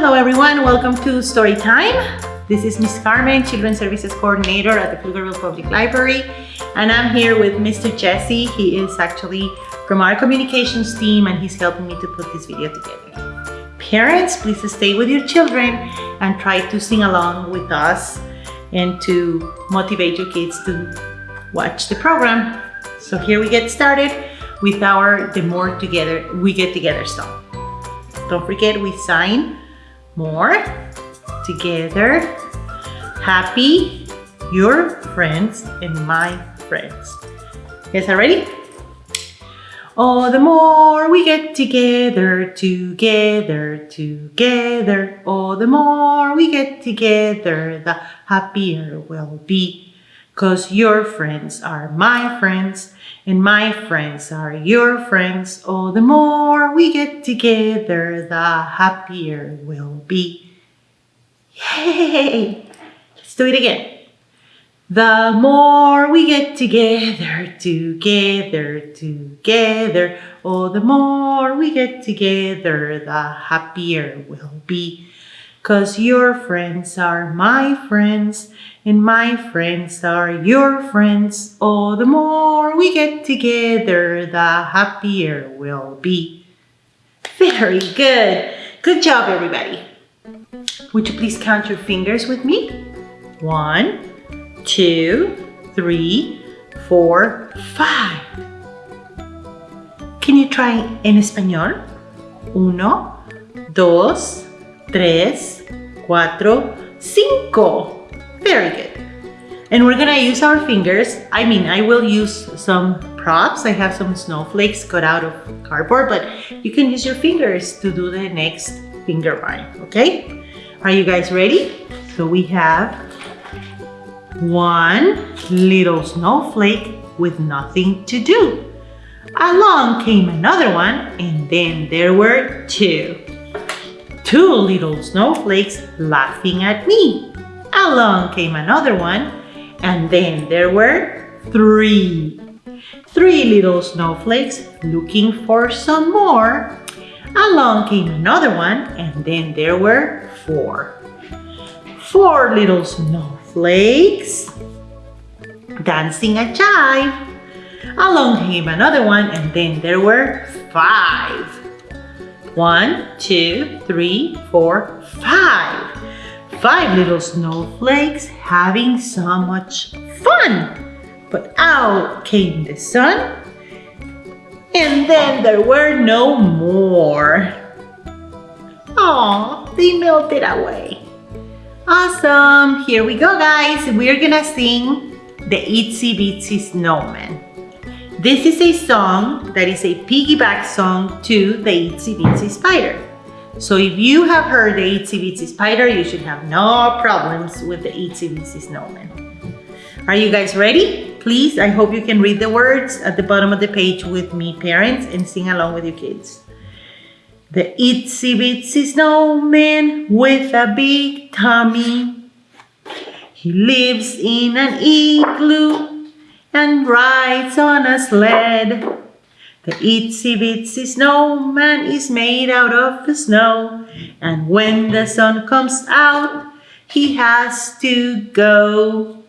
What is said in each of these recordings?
Hello everyone, welcome to Story Time. This is Miss Carmen, Children's Services Coordinator at the Pflugerville Public Library. And I'm here with Mr. Jesse. He is actually from our communications team and he's helping me to put this video together. Parents, please stay with your children and try to sing along with us and to motivate your kids to watch the program. So here we get started with our The More Together We Get Together song. Don't forget we sign more together happy your friends and my friends. Guys are ready? Oh, the more we get together, together, together. Oh, the more we get together, the happier we'll be. Cause your friends are my friends, and my friends are your friends. Oh, the more we get together, the happier we'll be. Yay! Let's do it again. The more we get together, together, together, oh, the more we get together, the happier we'll be. Cause your friends are my friends, and my friends are your friends. Oh, the more we get together, the happier we'll be. Very good. Good job, everybody. Would you please count your fingers with me? One, two, three, four, five. Can you try en español? Uno, dos, tres, cuatro, cinco. Very good. And we're gonna use our fingers. I mean, I will use some props. I have some snowflakes cut out of cardboard, but you can use your fingers to do the next finger rhyme, okay? Are you guys ready? So we have one little snowflake with nothing to do. Along came another one and then there were two. Two little snowflakes laughing at me. Along came another one and then there were three. Three little snowflakes looking for some more. Along came another one and then there were four. Four little snowflakes dancing a jive. Along came another one and then there were five. One, two, three, four, five. Five little snowflakes having so much fun. But out came the sun and then there were no more. Aw, they melted away. Awesome! Here we go guys! We're gonna sing the Itsy Bitsy Snowman. This is a song that is a piggyback song to the Itsy Bitsy Spider. So if you have heard the Itsy Bitsy Spider, you should have no problems with the Itsy Bitsy Snowman. Are you guys ready? Please, I hope you can read the words at the bottom of the page with me, parents, and sing along with your kids. The itsy bitsy snowman with a big tummy. He lives in an igloo and rides on a sled. The itsy bitsy snowman is made out of the snow. And when the sun comes out, he has to go.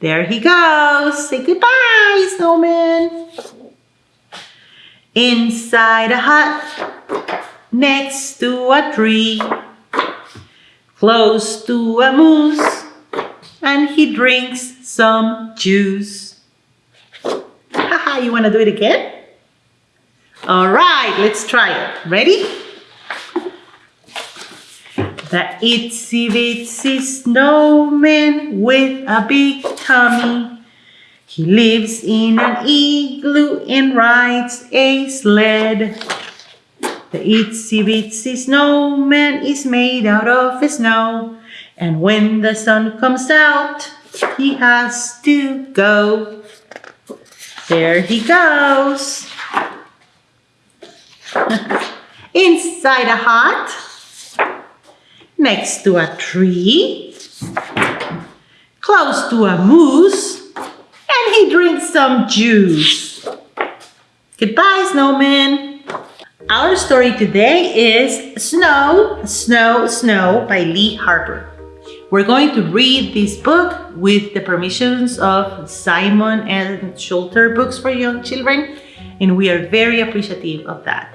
There he goes. Say goodbye, snowman inside a hut next to a tree close to a moose and he drinks some juice. Haha, you want to do it again? All right, let's try it. Ready? The itsy bitsy snowman with a big tummy he lives in an igloo and rides a sled. The itsy bitsy snowman is made out of snow. And when the sun comes out, he has to go. There he goes. Inside a hut, next to a tree, close to a moose, and he drinks some juice. Goodbye, snowman. Our story today is Snow, Snow, Snow by Lee Harper. We're going to read this book with the permissions of Simon and Schuster Books for Young Children, and we are very appreciative of that.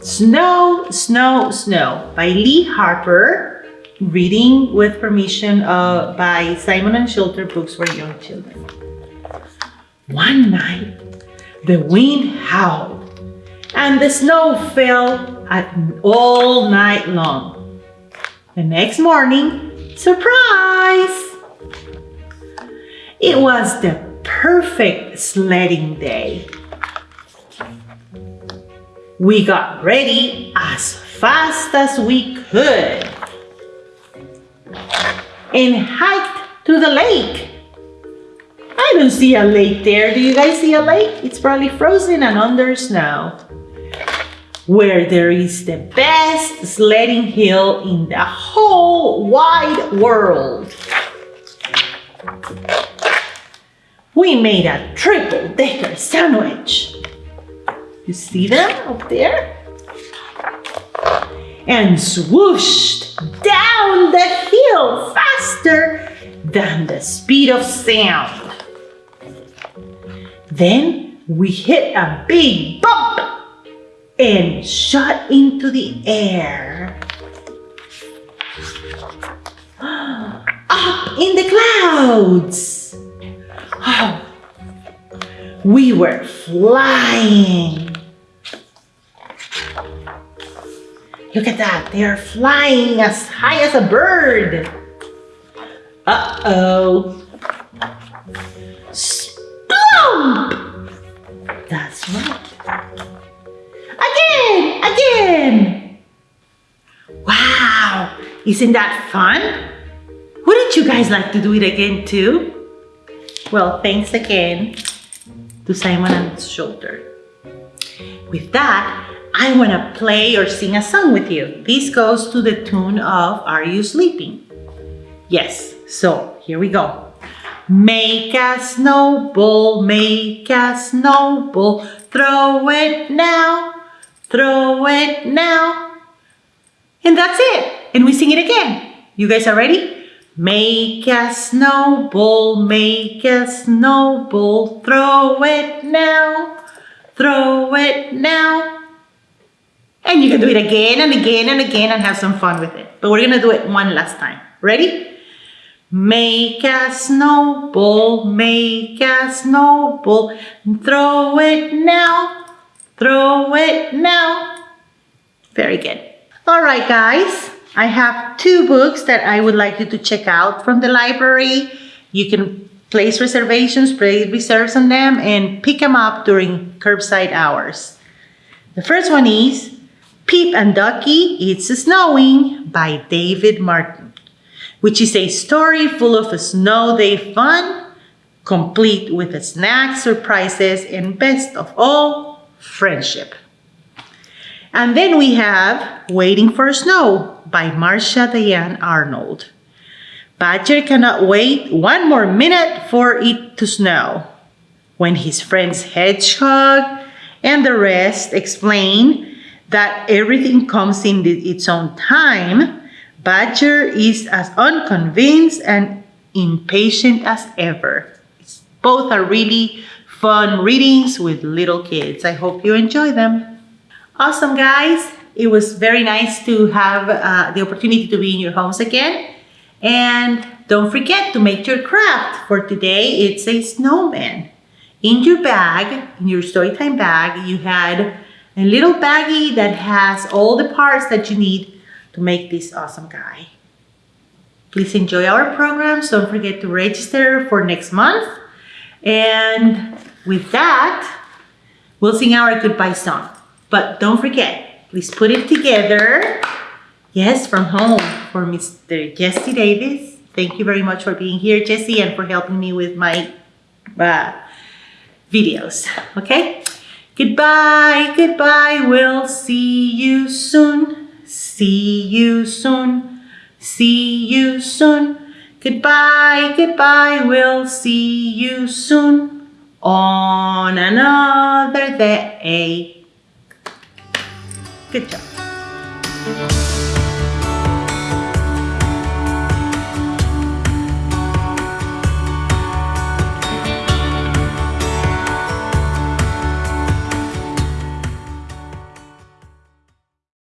Snow, Snow, Snow by Lee Harper, reading with permission uh, by Simon and Schuster Books for Young Children. One night, the wind howled and the snow fell all night long. The next morning, surprise! It was the perfect sledding day. We got ready as fast as we could and hiked to the lake. I don't see a lake there. Do you guys see a lake? It's probably frozen and under snow where there is the best sledding hill in the whole wide world. We made a triple decker sandwich. You see them up there? And swooshed down the hill faster than the speed of sound. Then we hit a big bump and shot into the air. Up in the clouds. We were flying. Look at that. They are flying as high as a bird. Uh-oh. Stomp! That's right. Again! Again! Wow! Isn't that fun? Wouldn't you guys like to do it again too? Well, thanks again to Simon and Schuster. With that, I want to play or sing a song with you. This goes to the tune of Are You Sleeping? Yes, so here we go. Make a snowball, make a snowball, throw it now, throw it now. And that's it. And we sing it again. You guys are ready? Make a snowball, make a snowball, throw it now, throw it now. And you can do it again and again and again and have some fun with it. But we're gonna do it one last time. Ready? Make a snowball, make a snowball, throw it now, Throw it now. Very good. All right, guys. I have two books that I would like you to check out from the library. You can place reservations, place reserves on them, and pick them up during curbside hours. The first one is Pip and Ducky, It's Snowing by David Martin, which is a story full of snow day fun, complete with snacks, surprises, and best of all, friendship. And then we have Waiting for Snow by Marsha Diane Arnold. Badger cannot wait one more minute for it to snow. When his friends Hedgehog and the rest explain that everything comes in its own time, Badger is as unconvinced and impatient as ever. Both are really fun readings with little kids. I hope you enjoy them. Awesome, guys. It was very nice to have uh, the opportunity to be in your homes again. And don't forget to make your craft. For today, it's a snowman. In your bag, in your Storytime bag, you had a little baggie that has all the parts that you need to make this awesome guy. Please enjoy our programs. Don't forget to register for next month. And with that, we'll sing our goodbye song. But don't forget, please put it together. Yes, from home for Mr. Jesse Davis. Thank you very much for being here, Jesse, and for helping me with my uh, videos. Okay? Goodbye, goodbye. We'll see you soon. See you soon. See you soon. Goodbye, goodbye. We'll see you soon on another day. Good job.